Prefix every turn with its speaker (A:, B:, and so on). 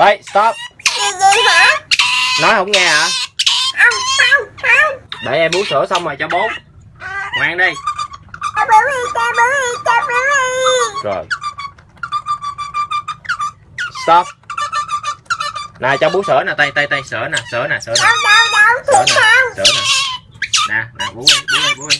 A: đấy stop. Nói không nghe hả? Để em bú sữa xong rồi cho bố. Ngoan đi. Rồi. Stop. Nè cho bú sữa nè tay tay tay sữa nè sữa nè sữa nè.
B: Sữa nè
A: sữa
B: nè.
A: Nè
B: nè
A: bú đi bú đi bú đi